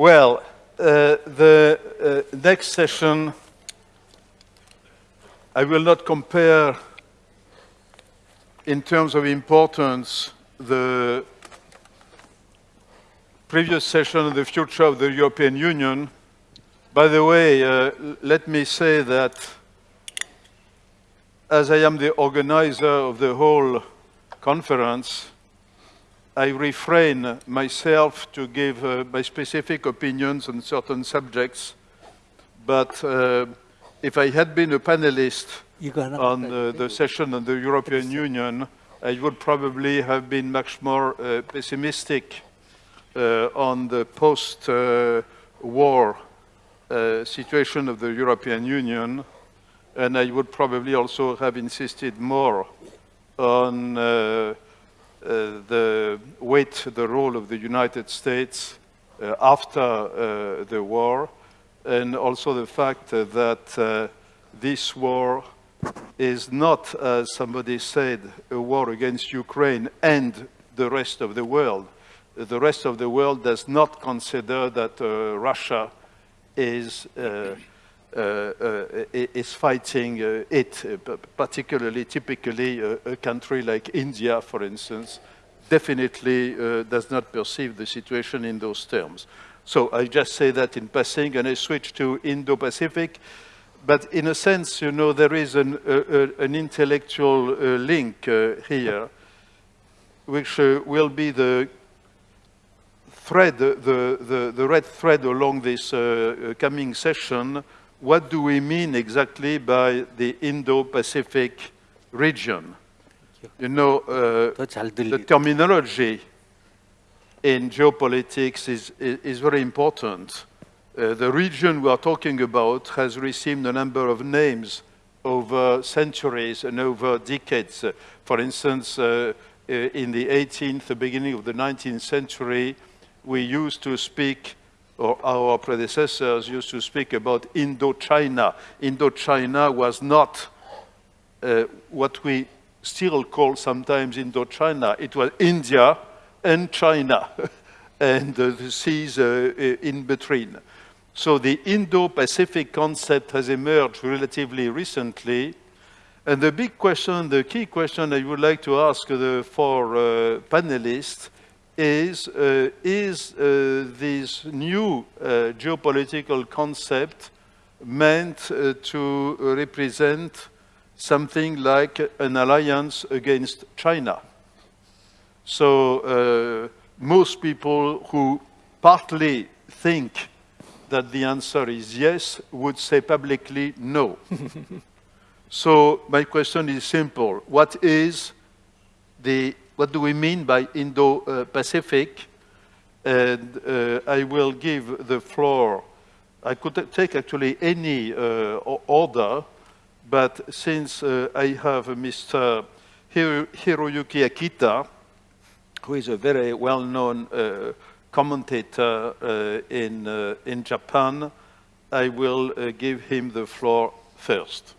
Well, uh, the uh, next session, I will not compare in terms of importance the previous session on the future of the European Union. By the way, uh, let me say that as I am the organizer of the whole conference, I refrain myself to give uh, my specific opinions on certain subjects, but uh, if I had been a panelist on uh, the session on the European Union, I would probably have been much more uh, pessimistic uh, on the post-war uh, situation of the European Union, and I would probably also have insisted more on uh, the weight, the role of the United States uh, after uh, the war, and also the fact that this war is not, as somebody said, a war against Ukraine and the rest of the world. The rest of the world does not consider that uh, Russia is uh, uh, uh, is fighting uh, it, particularly, typically, a country like India, for instance, definitely does not perceive the situation in those terms. So I just say that in passing, and I switch to Indo-Pacific. But in a sense, you know, there is an, an intellectual uh, link uh, here, which uh, will be the thread, the, the, the, red thread along this coming session, what do we mean exactly by the Indo-Pacific region? You know, uh, the terminology in geopolitics is, is, is very important. Uh, the region we are talking about has received a number of names over centuries and over decades. Uh, for instance, uh, uh, in the 18th, the beginning of the 19th century, we used to speak or our predecessors used to speak about Indochina. Indochina was not uh, what we still call sometimes Indochina. It was India and China and uh, the seas uh, in between. So the Indo-Pacific concept has emerged relatively recently. And the big question, the key question I would like to ask the four uh, panelists is, uh, is uh, this new uh, geopolitical concept meant to represent something like an alliance against China. So most people who partly think that the answer is yes would say publicly no. so my question is simple. What is the what do we mean by Indo-Pacific? And uh, I will give the floor. I could take actually any uh, order, but since uh, I have Mr. Hiroyuki Akita, who is a very well-known uh, commentator uh, in, uh, in Japan, I will give him the floor first.